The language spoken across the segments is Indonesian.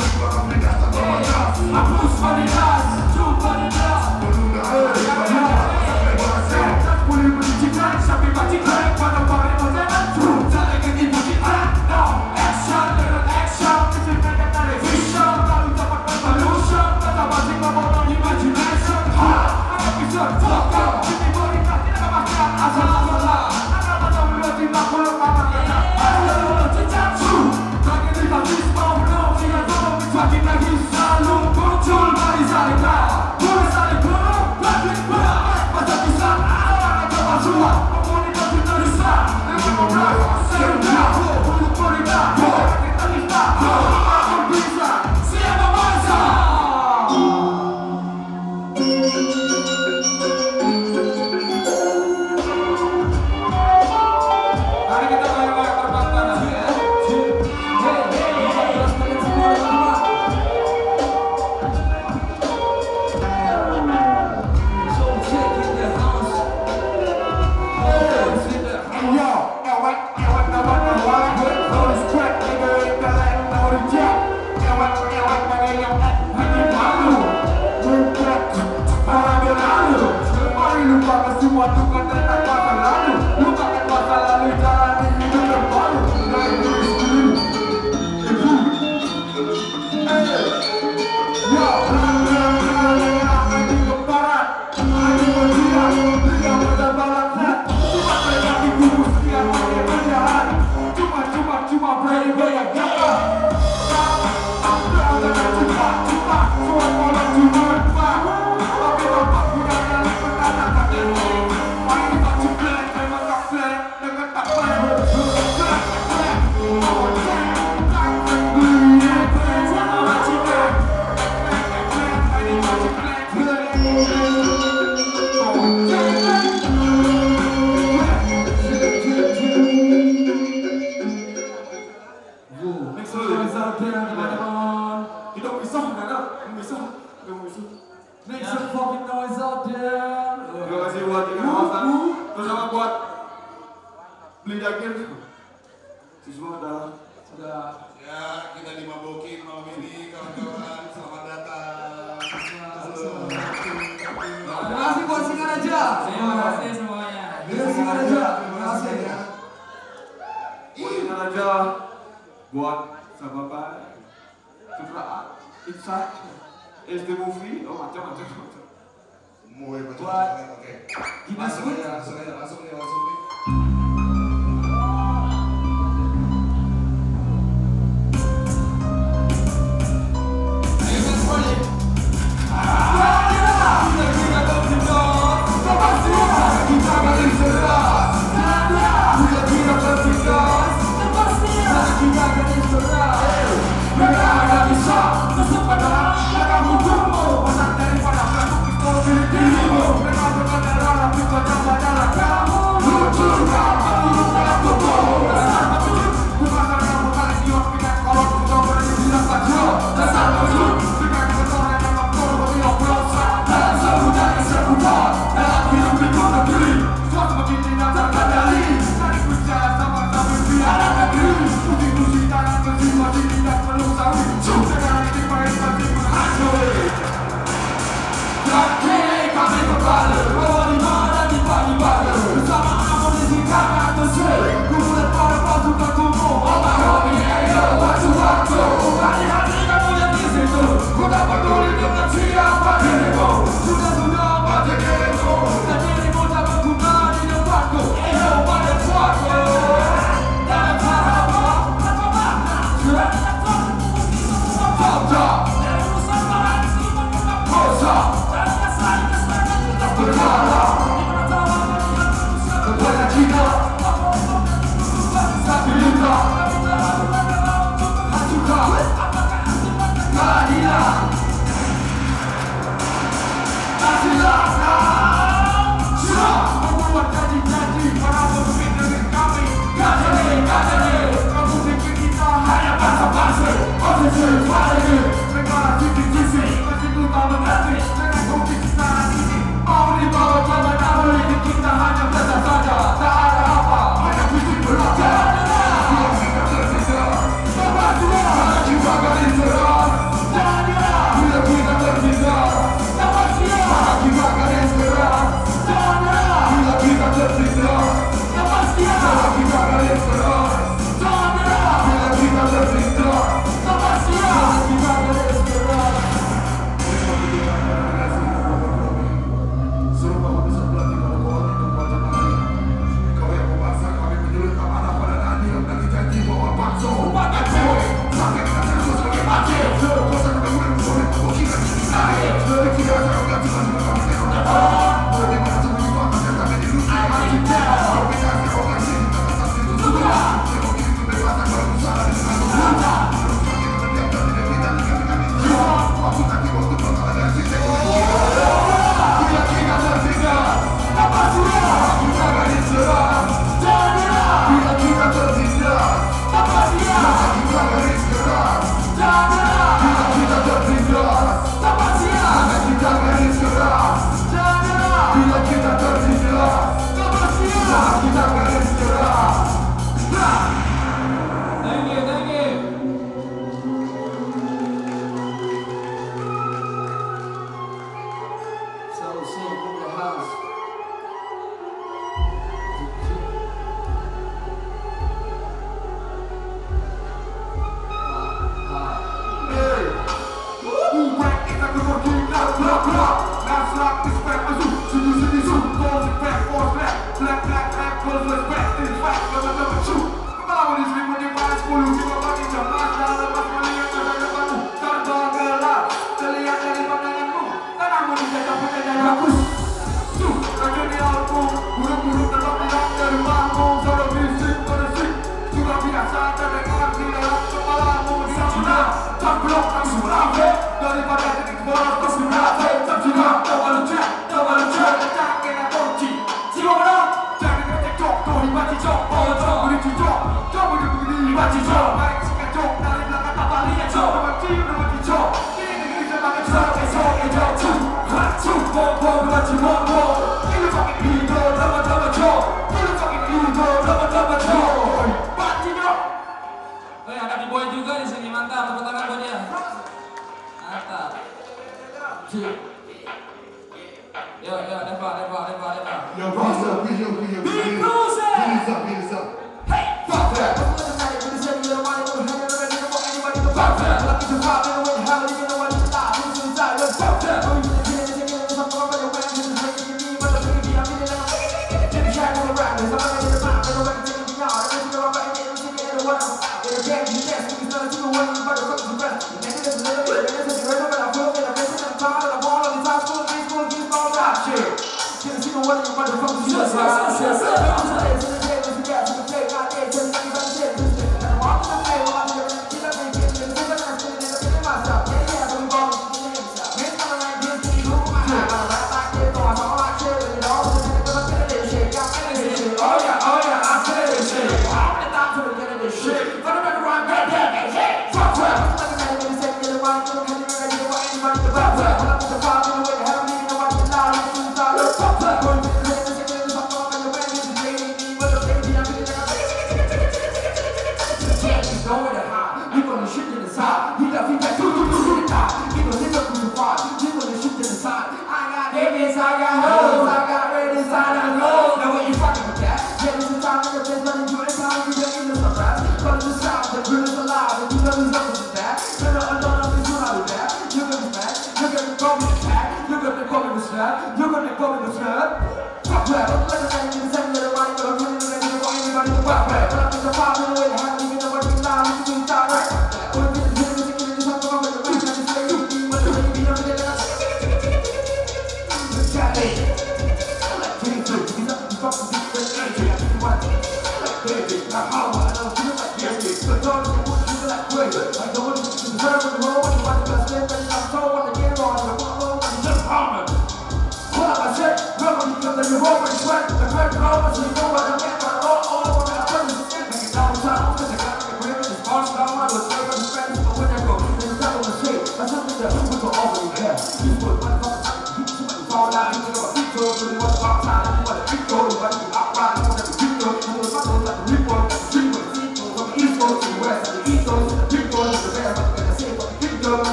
I'm not funny enough.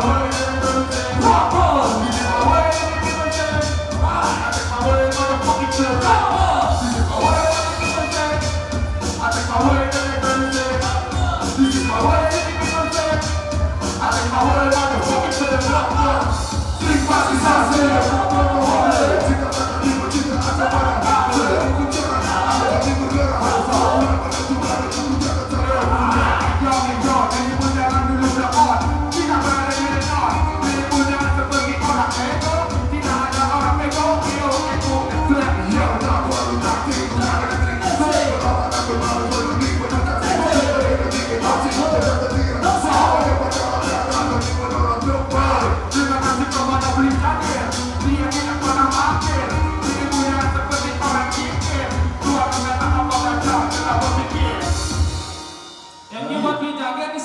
power.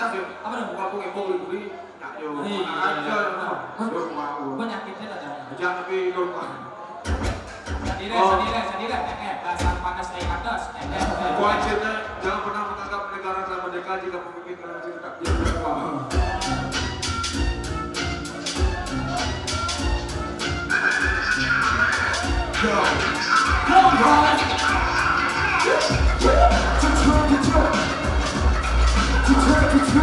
kampung ibu beli nak yo Iya, aja iya. yo mau Penyakitnya ada. jangan tapi yo Sendiri, Oh. sendiri, sendiri. Eh, eh, bahasa panas kayak kados. Eh, eh, eh. Wajibnya jangan pernah menganggap negara telah merdeka jika pemimpin negara tidak What's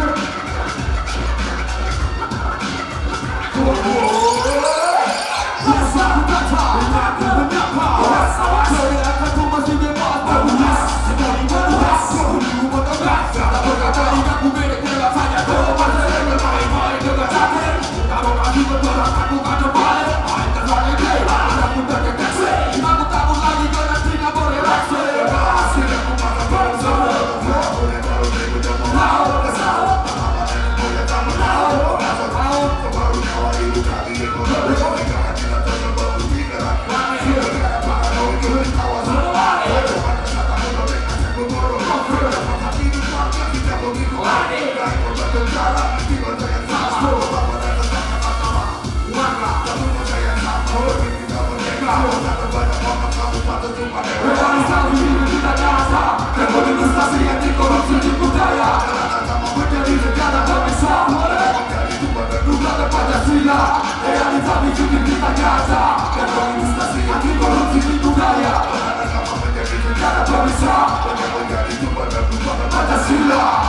up? Godzilla!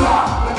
Stop!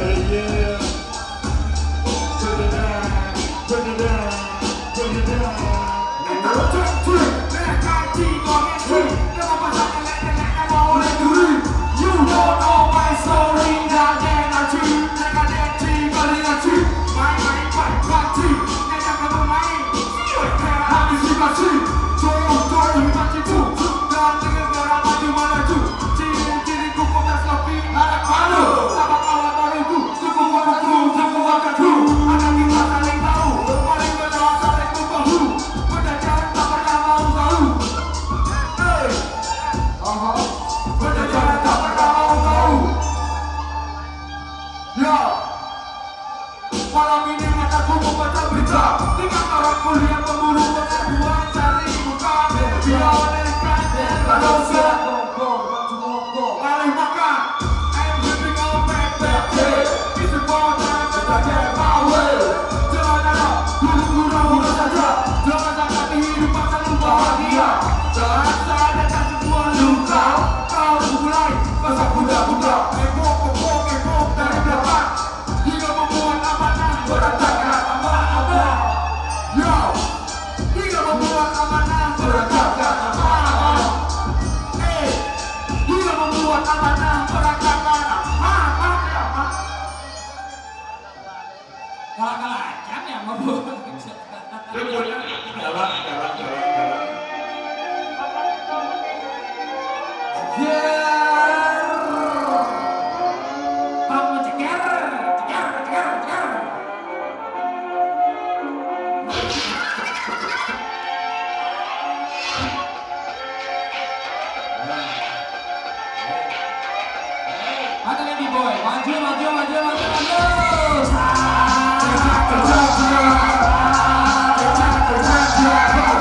Yeah.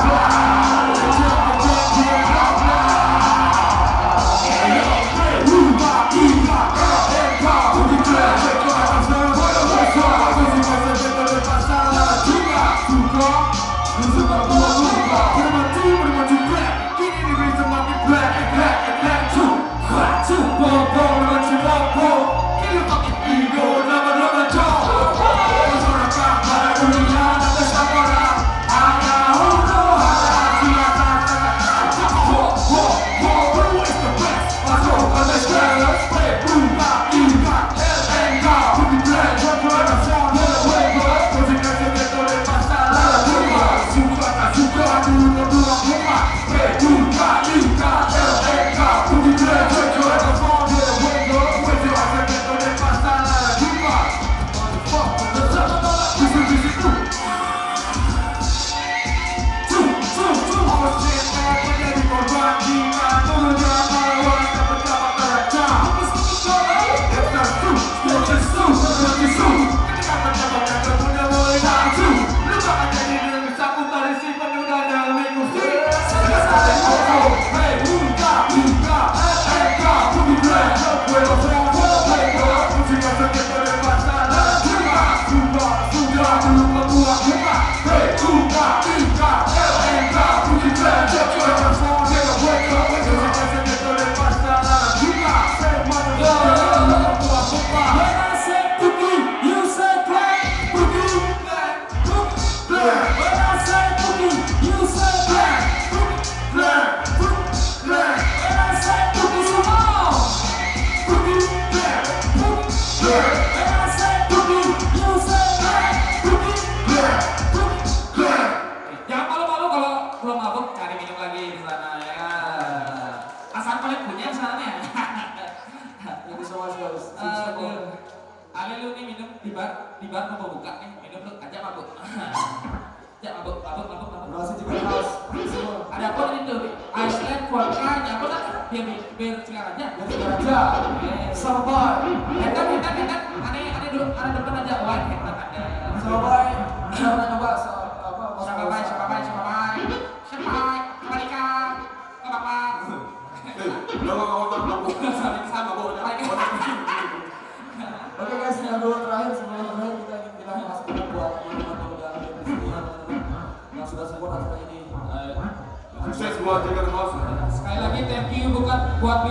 Wow.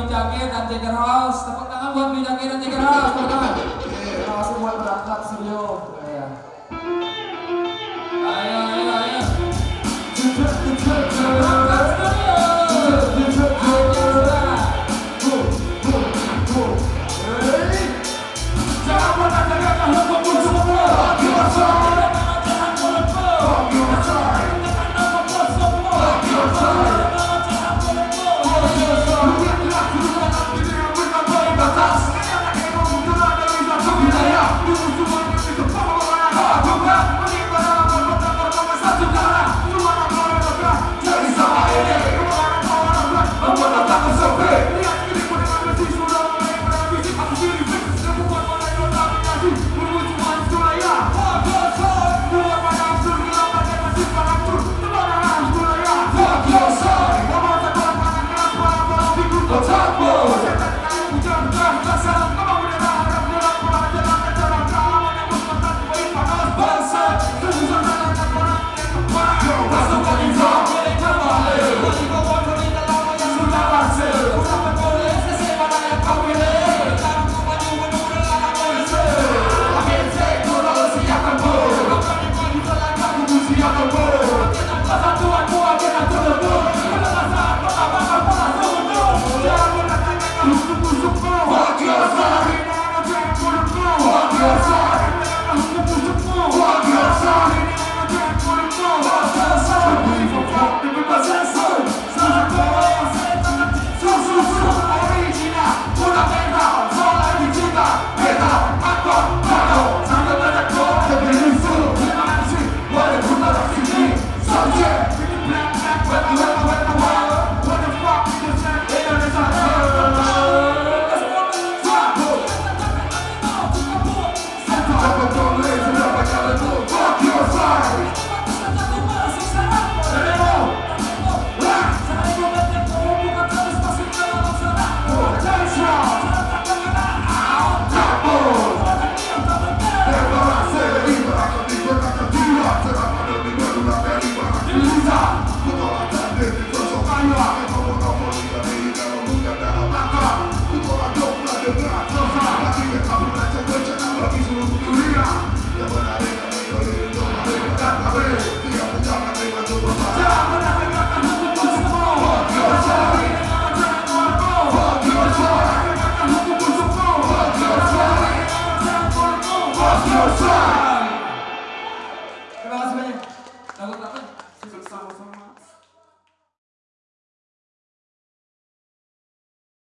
Jacket dan tiger House. Tepuk tangan buat Blue dan tiger House. Tangan. Terima kasih buat berangkat studio.